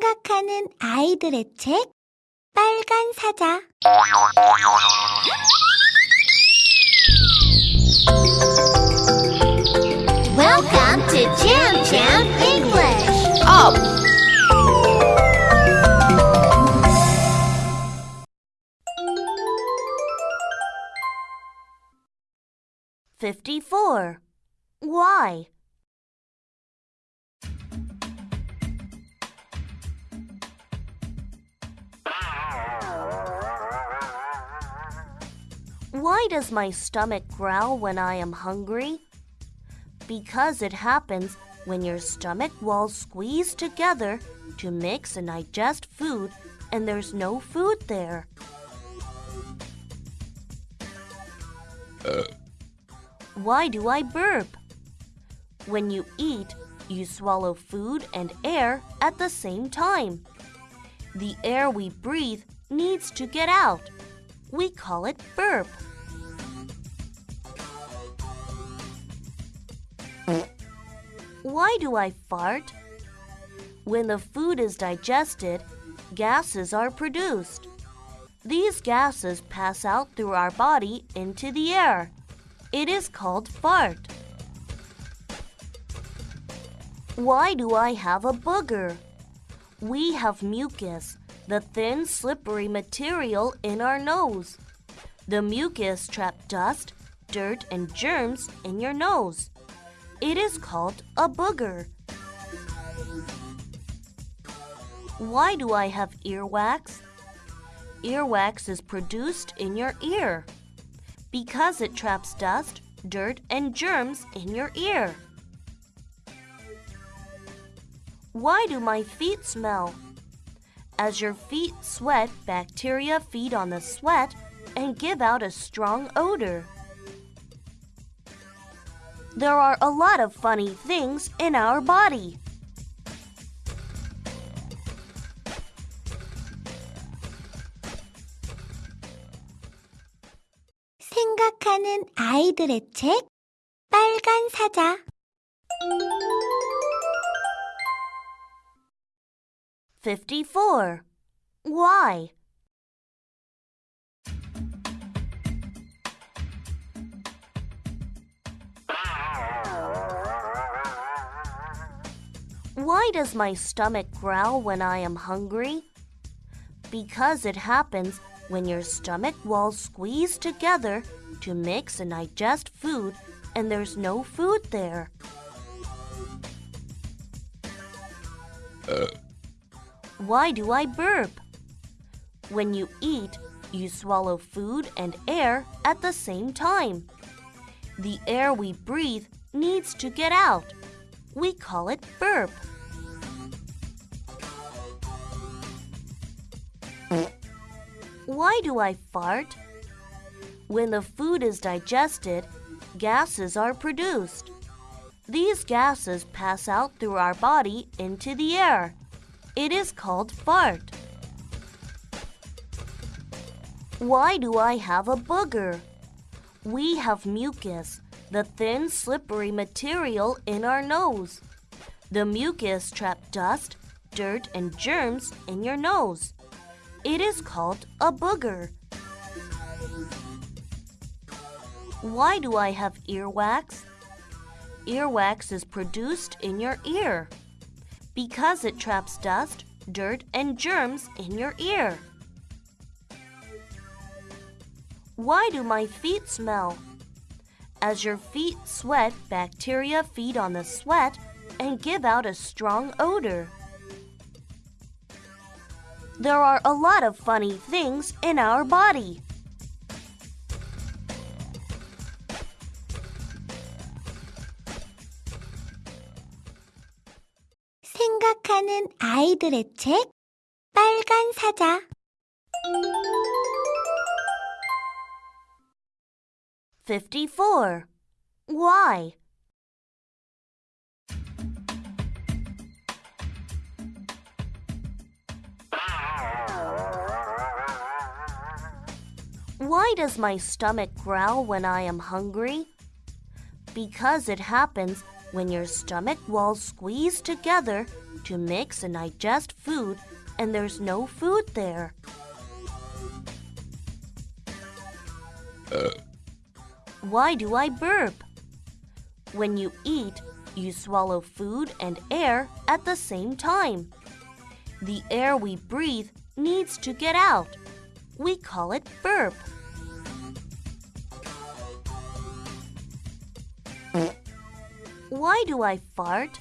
생각하는 아이들의 책 빨간 사자 Welcome to Jam Jam English. Up! Fifty-four. Why? Does my stomach growl when I am hungry? Because it happens when your stomach walls squeeze together to mix and digest food and there's no food there. Why do I burp? When you eat, you swallow food and air at the same time. The air we breathe needs to get out. We call it burp. Why do I fart? When the food is digested, gases are produced. These gases pass out through our body into the air. It is called fart. Why do I have a booger? We have mucus, the thin, slippery material in our nose. The mucus traps dust, dirt, and germs in your nose. It is called a booger. Why do I have earwax? Earwax is produced in your ear because it traps dust, dirt, and germs in your ear. Why do my feet smell? As your feet sweat, bacteria feed on the sweat and give out a strong odor. There are a lot of funny things in our body. 생각하는 아이들의 책 빨간 사자 Fifty-four. Why? Why does my stomach growl when I am hungry? Because it happens when your stomach walls squeeze together to mix and digest food and there's no food there. Why do I burp? When you eat, you swallow food and air at the same time. The air we breathe needs to get out. We call it burp. Why do I fart? When the food is digested, gases are produced. These gases pass out through our body into the air. It is called fart. Why do I have a booger? We have mucus, the thin, slippery material in our nose. The mucus traps dust, dirt, and germs in your nose. It is called a booger. Why do I have earwax? Earwax is produced in your ear because it traps dust, dirt, and germs in your ear. Why do my feet smell? As your feet sweat, bacteria feed on the sweat and give out a strong odor. There are a lot of funny things in our body. 생각하는 아이들의 책 빨간 사자 Fifty-four. Why? Why does my stomach growl when I am hungry? Because it happens when your stomach walls squeeze together to mix and digest food, and there's no food there. Uh, Why do I burp? When you eat, you swallow food and air at the same time. The air we breathe needs to get out. We call it burp. Why do I fart?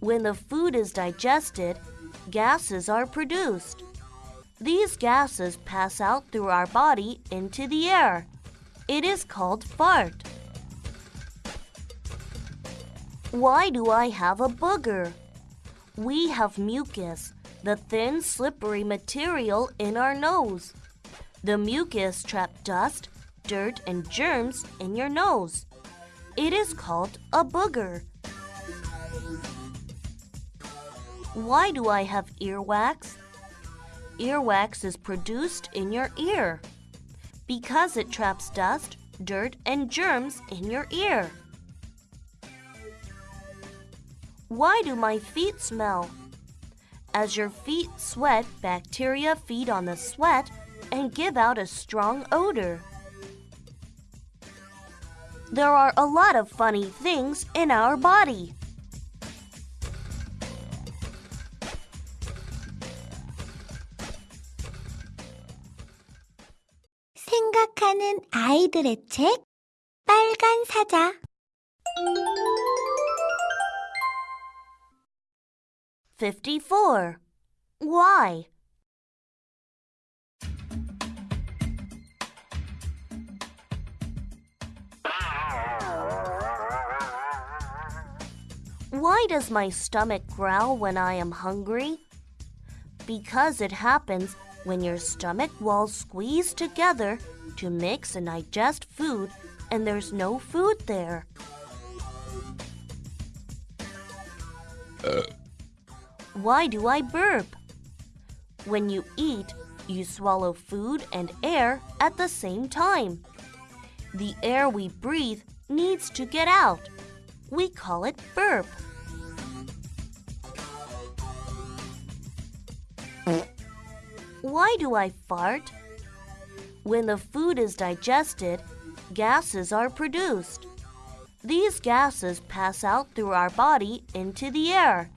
When the food is digested, gases are produced. These gases pass out through our body into the air. It is called fart. Why do I have a booger? We have mucus, the thin, slippery material in our nose. The mucus traps dust, dirt, and germs in your nose. It is called a booger. Why do I have earwax? Earwax is produced in your ear because it traps dust, dirt, and germs in your ear. Why do my feet smell? As your feet sweat, bacteria feed on the sweat and give out a strong odor. There are a lot of funny things in our body. 생각하는 아이들의 책 빨간 사자 54. Why? Why does my stomach growl when I am hungry? Because it happens when your stomach walls squeeze together to mix and digest food and there's no food there. Why do I burp? When you eat, you swallow food and air at the same time. The air we breathe needs to get out. We call it burp. Why do I fart? When the food is digested, gases are produced. These gases pass out through our body into the air.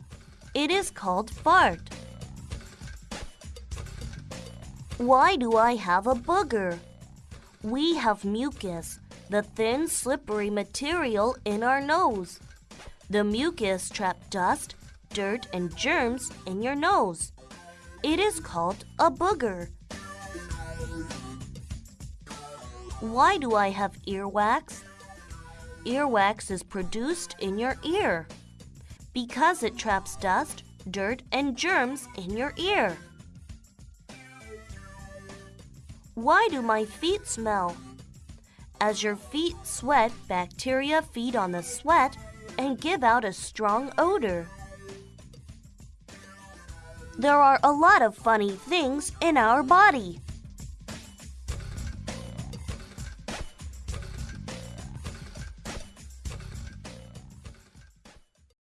It is called fart. Why do I have a booger? We have mucus, the thin, slippery material in our nose. The mucus traps dust, dirt, and germs in your nose. It is called a booger. Why do I have earwax? Earwax is produced in your ear because it traps dust, dirt, and germs in your ear. Why do my feet smell? As your feet sweat, bacteria feed on the sweat and give out a strong odor. There are a lot of funny things in our body.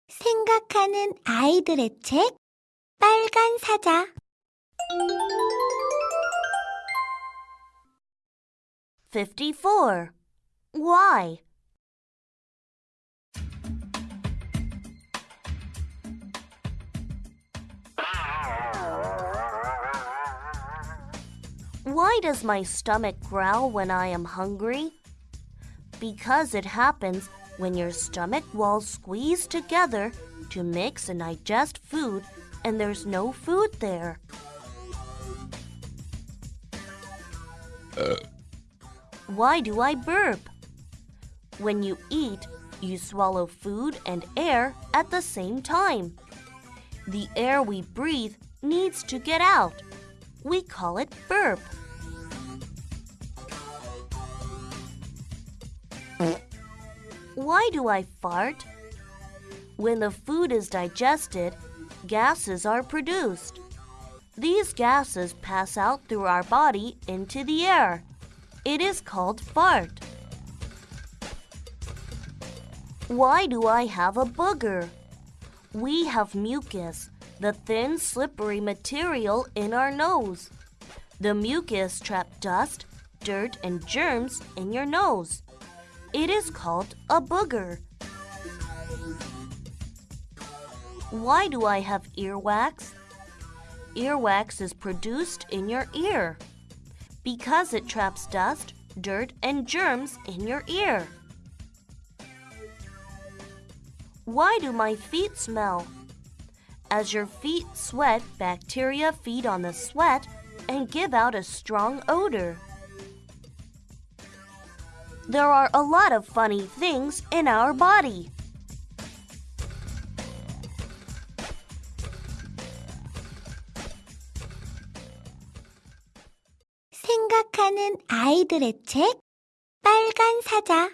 생각하는 아이들의 책 빨간 사자 54. Why? Does my stomach growl when I am hungry? Because it happens when your stomach walls squeeze together to mix and digest food and there's no food there. Why do I burp? When you eat, you swallow food and air at the same time. The air we breathe needs to get out. We call it burp. Why do I fart? When the food is digested, gases are produced. These gases pass out through our body into the air. It is called fart. Why do I have a booger? We have mucus, the thin, slippery material in our nose. The mucus traps dust, dirt, and germs in your nose. It is called a booger. Why do I have earwax? Earwax is produced in your ear because it traps dust, dirt, and germs in your ear. Why do my feet smell? As your feet sweat, bacteria feed on the sweat and give out a strong odor There are a lot of funny things in our body. 생각하는 아이들의 책 빨간 사자